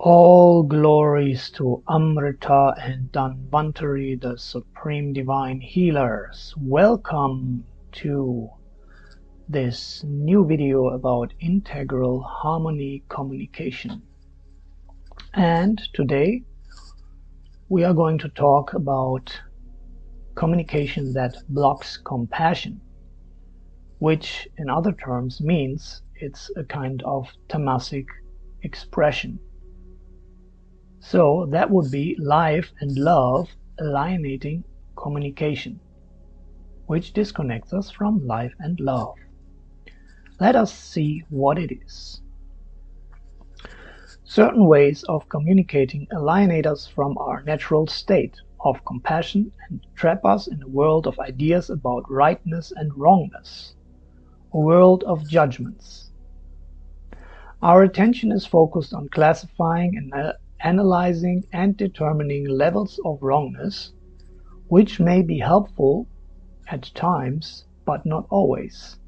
All glories to Amrita and Dhanvantari, the Supreme Divine Healers. Welcome to this new video about integral harmony communication. And today we are going to talk about communication that blocks compassion, which in other terms means it's a kind of tamasic expression. So that would be life and love alienating communication, which disconnects us from life and love. Let us see what it is. Certain ways of communicating alienate us from our natural state of compassion and trap us in a world of ideas about rightness and wrongness, a world of judgments. Our attention is focused on classifying and analyzing and determining levels of wrongness, which may be helpful at times but not always,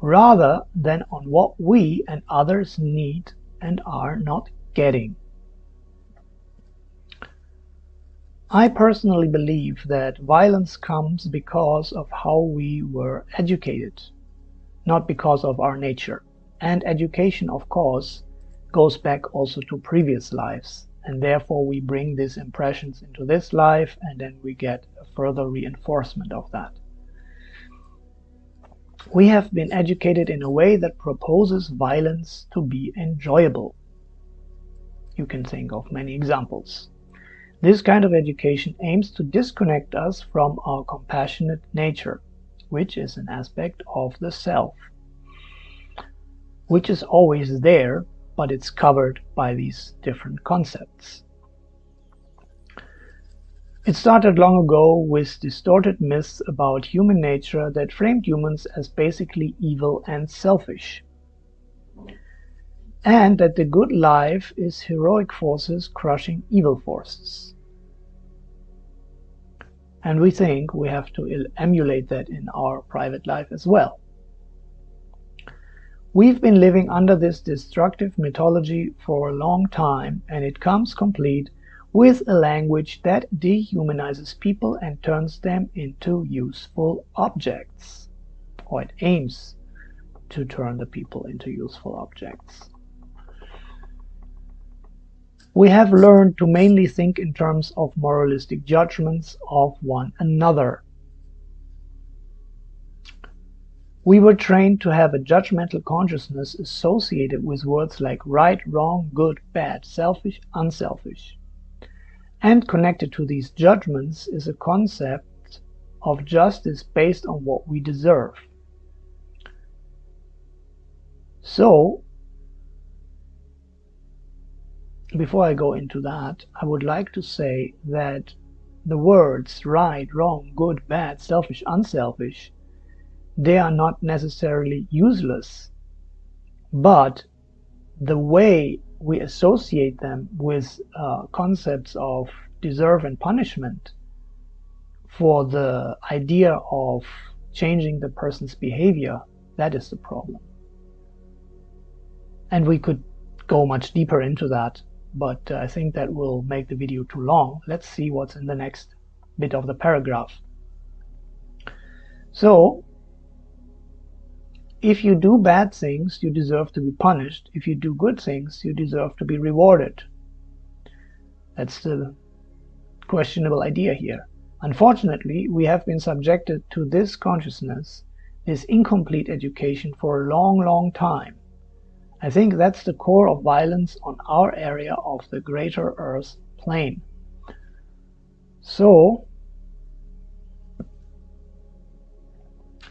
rather than on what we and others need and are not getting. I personally believe that violence comes because of how we were educated, not because of our nature. And education, of course, goes back also to previous lives and therefore we bring these impressions into this life and then we get a further reinforcement of that. We have been educated in a way that proposes violence to be enjoyable. You can think of many examples. This kind of education aims to disconnect us from our compassionate nature, which is an aspect of the self, which is always there but it's covered by these different concepts. It started long ago with distorted myths about human nature that framed humans as basically evil and selfish. And that the good life is heroic forces crushing evil forces. And we think we have to emulate that in our private life as well. We've been living under this destructive mythology for a long time, and it comes complete with a language that dehumanizes people and turns them into useful objects, or it aims to turn the people into useful objects. We have learned to mainly think in terms of moralistic judgments of one another We were trained to have a judgmental consciousness associated with words like right, wrong, good, bad, selfish, unselfish. And connected to these judgments is a concept of justice based on what we deserve. So, before I go into that, I would like to say that the words right, wrong, good, bad, selfish, unselfish they are not necessarily useless, but the way we associate them with uh, concepts of deserve and punishment for the idea of changing the person's behavior, that is the problem. And we could go much deeper into that, but uh, I think that will make the video too long. Let's see what's in the next bit of the paragraph. So if you do bad things, you deserve to be punished. If you do good things, you deserve to be rewarded. That's the questionable idea here. Unfortunately, we have been subjected to this consciousness, this incomplete education for a long, long time. I think that's the core of violence on our area of the greater Earth plane. So,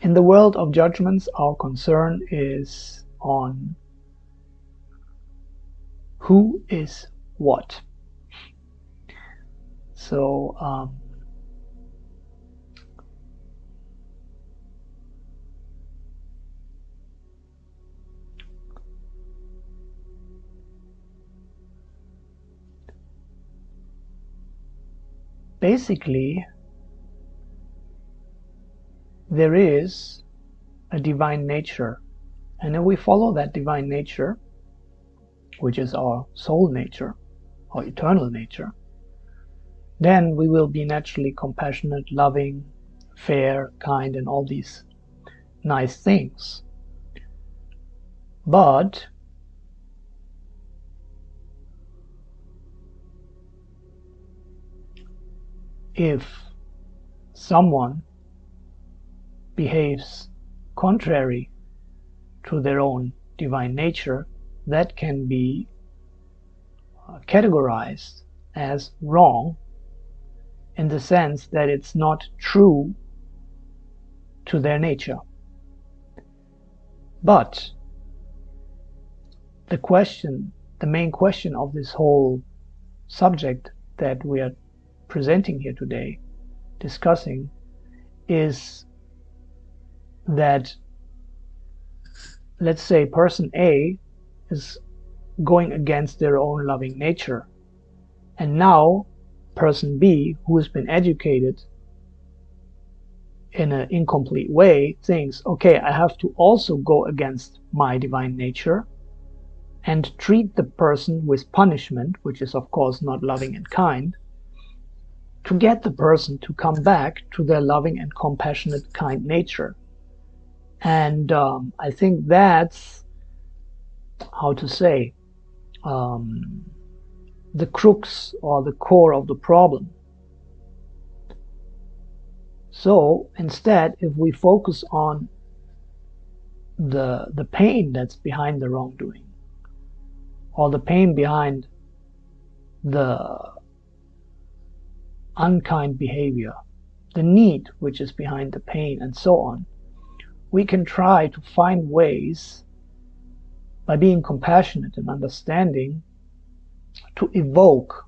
In the world of judgments, our concern is on who is what. So, um, basically there is a divine nature and if we follow that divine nature which is our soul nature, our eternal nature, then we will be naturally compassionate, loving, fair, kind, and all these nice things. But if someone behaves contrary to their own divine nature, that can be uh, categorized as wrong in the sense that it's not true to their nature. But the question, the main question of this whole subject that we are presenting here today, discussing, is that let's say person A is going against their own loving nature. And now person B who has been educated in an incomplete way thinks okay I have to also go against my divine nature and treat the person with punishment which is of course not loving and kind to get the person to come back to their loving and compassionate kind nature and um, I think that's how to say um, the crux or the core of the problem. So instead, if we focus on the the pain that's behind the wrongdoing, or the pain behind the unkind behavior, the need which is behind the pain, and so on, we can try to find ways by being compassionate and understanding to evoke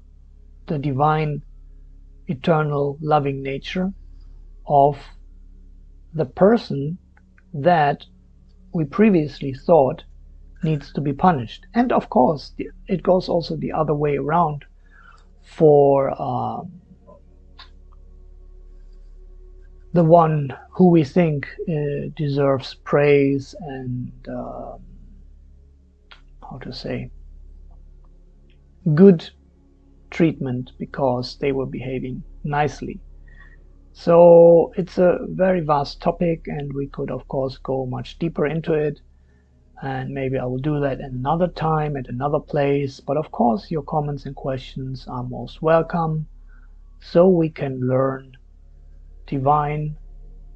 the divine, eternal, loving nature of the person that we previously thought needs to be punished. And of course, it goes also the other way around for um, the one who we think uh, deserves praise and uh, how to say good treatment because they were behaving nicely. So it's a very vast topic and we could of course go much deeper into it. And maybe I will do that another time at another place. But of course your comments and questions are most welcome. So we can learn divine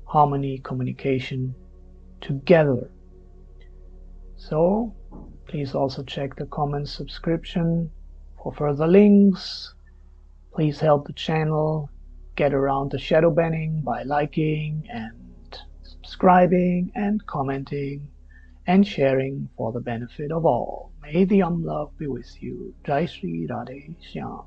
harmony communication together. So please also check the comments subscription for further links. Please help the channel get around the shadow banning by liking and subscribing and commenting and sharing for the benefit of all. May the Om Love be with you. Jai Sri Radhe Shyam.